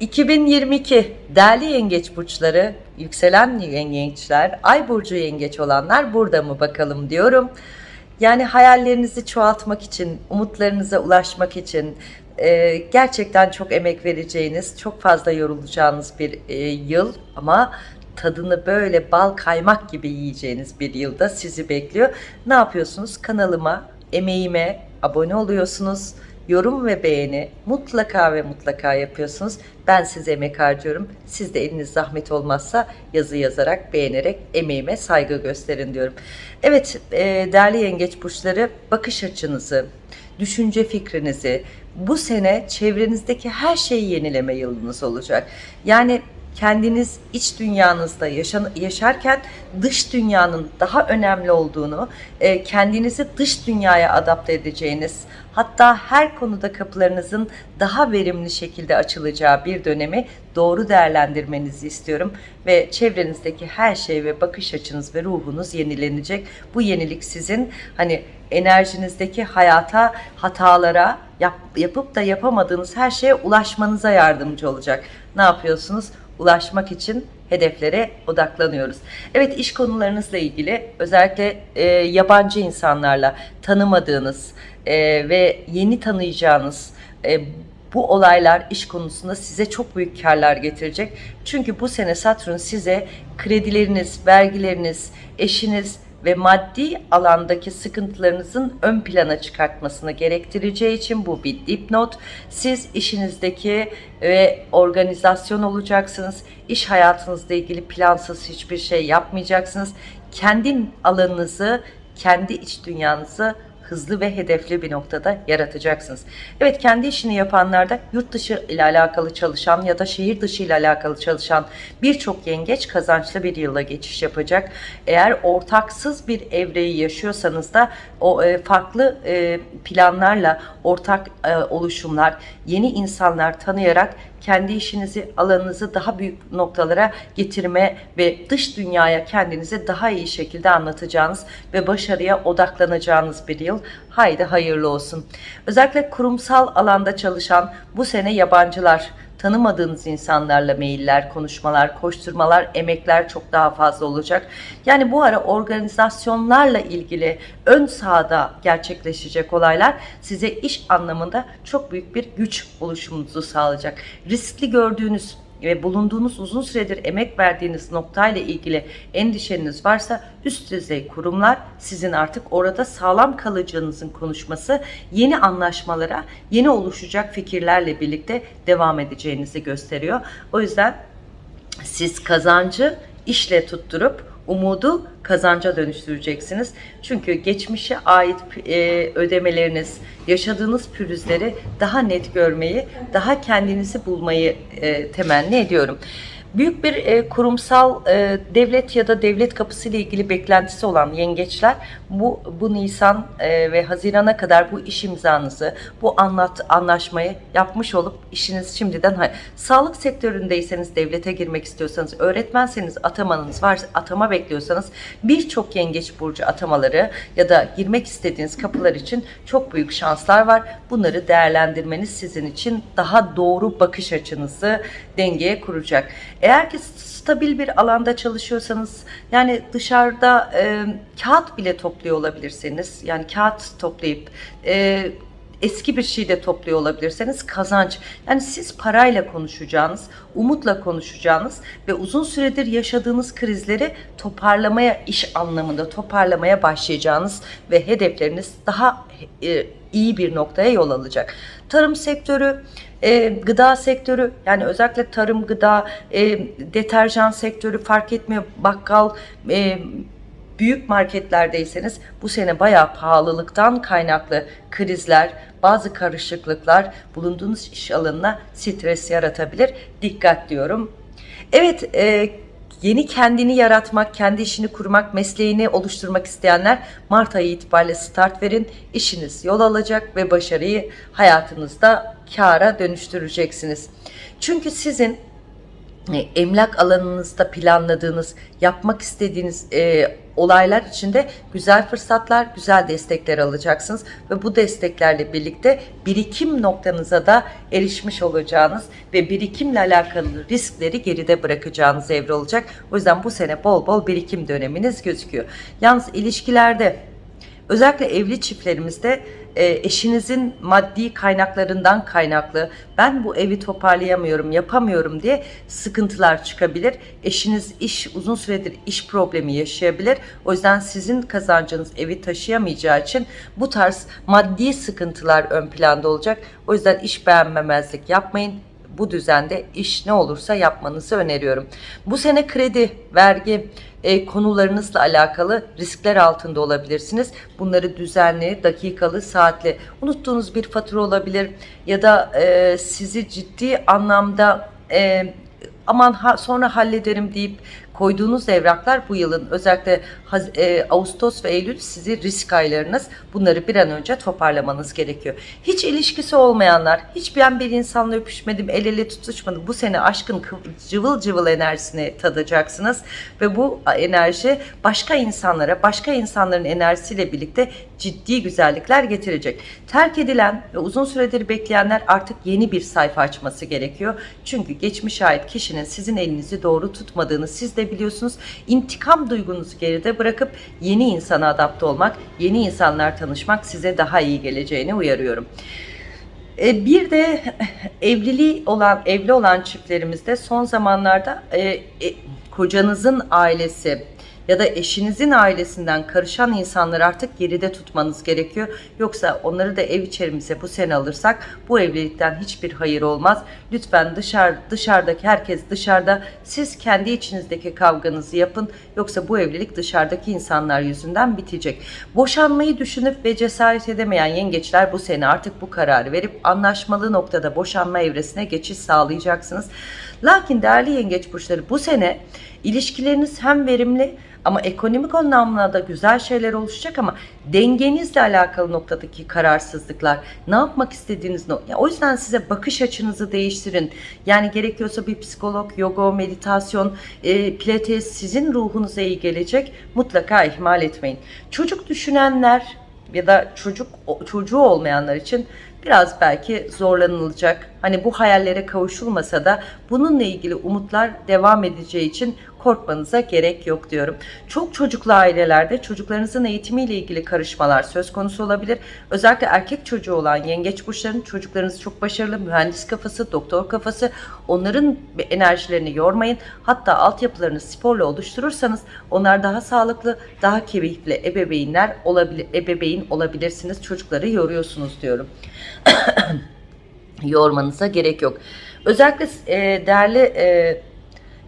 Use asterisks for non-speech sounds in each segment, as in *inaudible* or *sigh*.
2022 değerli yengeç burçları, yükselen yengeçler, ay burcu yengeç olanlar burada mı bakalım diyorum. Yani hayallerinizi çoğaltmak için, umutlarınıza ulaşmak için e, gerçekten çok emek vereceğiniz, çok fazla yorulacağınız bir e, yıl ama tadını böyle bal kaymak gibi yiyeceğiniz bir yılda sizi bekliyor. Ne yapıyorsunuz? Kanalıma, emeğime abone oluyorsunuz yorum ve beğeni mutlaka ve mutlaka yapıyorsunuz. Ben size emek harcıyorum. Siz de eliniz zahmet olmazsa yazı yazarak, beğenerek emeğime saygı gösterin diyorum. Evet e, değerli yengeç burçları bakış açınızı, düşünce fikrinizi bu sene çevrenizdeki her şeyi yenileme yılınız olacak. Yani kendiniz iç dünyanızda yaşan, yaşarken dış dünyanın daha önemli olduğunu, e, kendinizi dış dünyaya adapte edeceğiniz, hatta her konuda kapılarınızın daha verimli şekilde açılacağı bir dönemi doğru değerlendirmenizi istiyorum ve çevrenizdeki her şey ve bakış açınız ve ruhunuz yenilenecek. Bu yenilik sizin hani enerjinizdeki hayata, hatalara, yap, yapıp da yapamadığınız her şeye ulaşmanıza yardımcı olacak. Ne yapıyorsunuz? Ulaşmak için hedeflere odaklanıyoruz. Evet iş konularınızla ilgili özellikle e, yabancı insanlarla tanımadığınız e, ve yeni tanıyacağınız e, bu olaylar iş konusunda size çok büyük karlar getirecek. Çünkü bu sene Satürn size kredileriniz, vergileriniz, eşiniz, ve maddi alandaki sıkıntılarınızın ön plana çıkartmasını gerektireceği için bu bir dipnot. Siz işinizdeki ve organizasyon olacaksınız. İş hayatınızla ilgili plansız hiçbir şey yapmayacaksınız. Kendi alanınızı, kendi iç dünyanızı hızlı ve hedefli bir noktada yaratacaksınız. Evet kendi işini yapanlarda yurt dışı ile alakalı çalışan ya da şehir dışı ile alakalı çalışan birçok yengeç kazançlı bir yıla geçiş yapacak. Eğer ortaksız bir evreyi yaşıyorsanız da o e, farklı e, planlarla ortak e, oluşumlar, yeni insanlar tanıyarak kendi işinizi, alanınızı daha büyük noktalara getirme ve dış dünyaya kendinizi daha iyi şekilde anlatacağınız ve başarıya odaklanacağınız bir yıl. Haydi hayırlı olsun. Özellikle kurumsal alanda çalışan bu sene yabancılar, tanımadığınız insanlarla mailler, konuşmalar, koşturmalar, emekler çok daha fazla olacak. Yani bu ara organizasyonlarla ilgili ön sahada gerçekleşecek olaylar size iş anlamında çok büyük bir güç oluşumunuzu sağlayacak. Riskli gördüğünüz ve bulunduğunuz uzun süredir emek verdiğiniz noktayla ilgili endişeniz varsa üst düzey kurumlar sizin artık orada sağlam kalacağınızın konuşması yeni anlaşmalara, yeni oluşacak fikirlerle birlikte devam edeceğinizi gösteriyor. O yüzden siz kazancı işle tutturup umudu kazanca dönüştüreceksiniz. Çünkü geçmişe ait e, ödemeleriniz, yaşadığınız pürüzleri daha net görmeyi, daha kendinizi bulmayı e, temenni ediyorum büyük bir e, kurumsal e, devlet ya da devlet kapısı ile ilgili beklentisi olan yengeçler bu bu Nisan e, ve Haziran'a kadar bu iş imzanızı, bu anlat anlaşmayı yapmış olup işiniz şimdiden sağlık sektöründeyseniz devlete girmek istiyorsanız, öğretmenseniz atamanız var, atama bekliyorsanız birçok yengeç burcu atamaları ya da girmek istediğiniz kapılar için çok büyük şanslar var. Bunları değerlendirmeniz sizin için daha doğru bakış açınızı dengeye kuracak. Eğer ki stabil bir alanda çalışıyorsanız yani dışarıda e, kağıt bile topluyor olabilirsiniz. Yani kağıt toplayıp e, eski bir şey de topluyor olabilirseniz kazanç. Yani siz parayla konuşacağınız, umutla konuşacağınız ve uzun süredir yaşadığınız krizleri toparlamaya, iş anlamında toparlamaya başlayacağınız ve hedefleriniz daha e, iyi bir noktaya yol alacak. Tarım sektörü, e, gıda sektörü yani özellikle tarım, gıda, e, deterjan sektörü fark etmiyor. Bakkal, e, büyük marketlerdeyseniz bu sene bayağı pahalılıktan kaynaklı krizler, bazı karışıklıklar bulunduğunuz iş alanına stres yaratabilir. Dikkat diyorum. Evet, e, yeni kendini yaratmak, kendi işini kurmak, mesleğini oluşturmak isteyenler Mart ayı itibariyle start verin. İşiniz yol alacak ve başarıyı hayatınızda kâra dönüştüreceksiniz. Çünkü sizin emlak alanınızda planladığınız, yapmak istediğiniz e, olaylar içinde güzel fırsatlar, güzel destekler alacaksınız ve bu desteklerle birlikte birikim noktanıza da erişmiş olacağınız ve birikimle alakalı riskleri geride bırakacağınız evre olacak. O yüzden bu sene bol bol birikim döneminiz gözüküyor. Yalnız ilişkilerde özellikle evli çiftlerimizde e, eşinizin maddi kaynaklarından kaynaklı ben bu evi toparlayamıyorum, yapamıyorum diye sıkıntılar çıkabilir. Eşiniz iş uzun süredir iş problemi yaşayabilir. O yüzden sizin kazancınız evi taşıyamayacağı için bu tarz maddi sıkıntılar ön planda olacak. O yüzden iş beğenmemezlik yapmayın bu düzende iş ne olursa yapmanızı öneriyorum. Bu sene kredi, vergi e, konularınızla alakalı riskler altında olabilirsiniz. Bunları düzenli, dakikalı, saatli unuttuğunuz bir fatura olabilir ya da e, sizi ciddi anlamda e, aman sonra hallederim deyip koyduğunuz evraklar bu yılın özellikle e, Ağustos ve Eylül sizi risk aylarınız. Bunları bir an önce toparlamanız gerekiyor. Hiç ilişkisi olmayanlar, hiç ben bir insanla öpüşmedim, el ele tutuşmadım. Bu sene aşkın cıvıl cıvıl enerjisini tadacaksınız ve bu enerji başka insanlara, başka insanların enerjisiyle birlikte ciddi güzellikler getirecek. Terk edilen ve uzun süredir bekleyenler artık yeni bir sayfa açması gerekiyor. Çünkü geçmiş ait kişinin sizin elinizi doğru tutmadığını siz de biliyorsunuz. İntikam duygunuzu geride bırakıp yeni insana adapte olmak, yeni insanlar tanışmak size daha iyi geleceğini uyarıyorum. E, bir de evliliği olan, evli olan çiftlerimizde son zamanlarda e, e, kocanızın ailesi, ya da eşinizin ailesinden karışan insanları artık geride tutmanız gerekiyor. Yoksa onları da ev içerimize bu sene alırsak bu evlilikten hiçbir hayır olmaz. Lütfen dışarı, dışarıdaki herkes dışarıda siz kendi içinizdeki kavganızı yapın. Yoksa bu evlilik dışarıdaki insanlar yüzünden bitecek. Boşanmayı düşünüp ve cesaret edemeyen yengeçler bu sene artık bu kararı verip anlaşmalı noktada boşanma evresine geçiş sağlayacaksınız. Lakin değerli yengeç burçları bu sene ilişkileriniz hem verimli ama ekonomik anlamda da güzel şeyler oluşacak ama dengenizle alakalı noktadaki kararsızlıklar, ne yapmak istediğiniz nokta. O yüzden size bakış açınızı değiştirin. Yani gerekiyorsa bir psikolog, yoga, meditasyon, e, pilates sizin ruhunuza iyi gelecek. Mutlaka ihmal etmeyin. Çocuk düşünenler ya da çocuk çocuğu olmayanlar için biraz belki zorlanılacak. Hani bu hayallere kavuşulmasa da bununla ilgili umutlar devam edeceği için korkmanıza gerek yok diyorum. Çok çocuklu ailelerde çocuklarınızın eğitimiyle ilgili karışmalar söz konusu olabilir. Özellikle erkek çocuğu olan yengeç burçların çocuklarınız çok başarılı, mühendis kafası, doktor kafası. Onların enerjilerini yormayın. Hatta altyapılarını sporla oluşturursanız onlar daha sağlıklı, daha keyifli ebeveynler olabilir, ebeveyn olabilirsiniz. Çocukları yoruyorsunuz diyorum. *clears throat* Yormanıza gerek yok. Özellikle e, değerli e,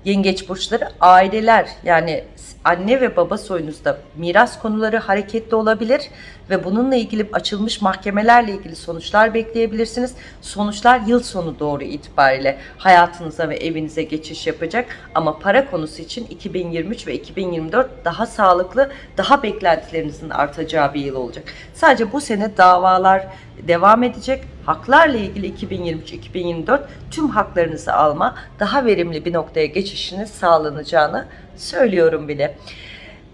yengeç burçları aileler yani anne ve baba soyunuzda miras konuları hareketli olabilir ve bununla ilgili açılmış mahkemelerle ilgili sonuçlar bekleyebilirsiniz. Sonuçlar yıl sonu doğru itibariyle hayatınıza ve evinize geçiş yapacak ama para konusu için 2023 ve 2024 daha sağlıklı, daha beklentilerinizin artacağı bir yıl olacak. Sadece bu sene davalar devam edecek. Haklarla ilgili 2023-2024 tüm haklarınızı alma, daha verimli bir noktaya geçişiniz sağlanacağını söylüyorum bile.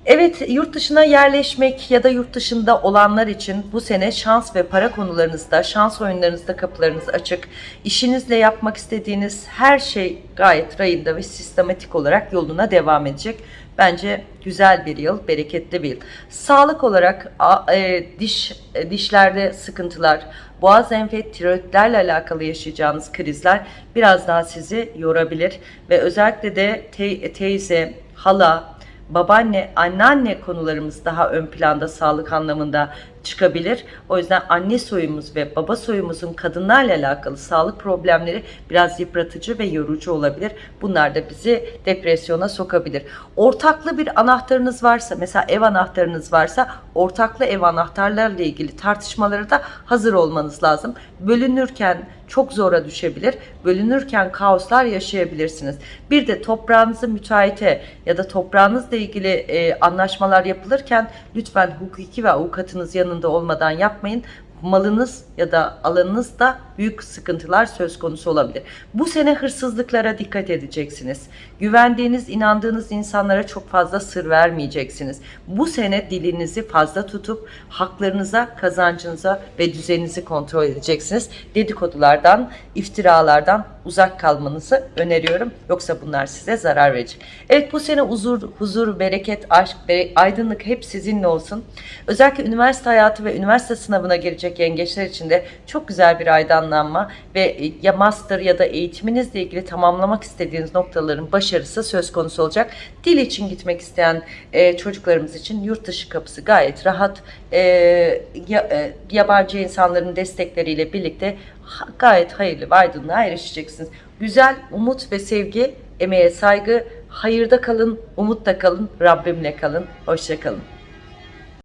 Evet yurt dışına yerleşmek ya da yurt dışında olanlar için bu sene şans ve para konularınızda, şans oyunlarınızda kapılarınız açık. İşinizle yapmak istediğiniz her şey gayet rayında ve sistematik olarak yoluna devam edecek. Bence güzel bir yıl, bereketli bir yıl. Sağlık olarak e, diş e, dişlerde sıkıntılar, boğaz enfet, tiroidlerle alakalı yaşayacağınız krizler biraz daha sizi yorabilir ve özellikle de te teyze, hala, babaanne, anneanne konularımız daha ön planda sağlık anlamında çıkabilir. O yüzden anne soyumuz ve baba soyumuzun kadınlarla alakalı sağlık problemleri biraz yıpratıcı ve yorucu olabilir. Bunlar da bizi depresyona sokabilir. Ortaklı bir anahtarınız varsa, mesela ev anahtarınız varsa ortaklı ev anahtarlarla ilgili tartışmalara da hazır olmanız lazım. Bölünürken çok zora düşebilir. Bölünürken kaoslar yaşayabilirsiniz. Bir de toprağınızı müteahhite ya da toprağınızla ilgili e, anlaşmalar yapılırken lütfen hukuki ve avukatınız yanında olmadan yapmayın. Malınız ya da alanınızda büyük sıkıntılar söz konusu olabilir. Bu sene hırsızlıklara dikkat edeceksiniz. Güvendiğiniz, inandığınız insanlara çok fazla sır vermeyeceksiniz. Bu sene dilinizi fazla tutup haklarınıza, kazancınıza ve düzeninizi kontrol edeceksiniz. Dedikodulardan, iftiralardan uzak kalmanızı öneriyorum. Yoksa bunlar size zarar verecek. Evet bu sene huzur, huzur, bereket, aşk, aydınlık hep sizinle olsun. Özellikle üniversite hayatı ve üniversite sınavına girecek yengeçler için de çok güzel bir aydınlanma ve ya master ya da eğitiminizle ilgili tamamlamak istediğiniz noktaların başarısı söz konusu olacak. Dil için gitmek isteyen e, çocuklarımız için yurt dışı kapısı gayet rahat. E, ya- e, yabancı insanların destekleriyle birlikte ha- gayet hayırlı ve aydınlığa erişeceksiniz. Güzel, umut ve sevgi, emeğe saygı, hayırda kalın, umutta kalın, Rabbimle kalın. Hoşça kalın.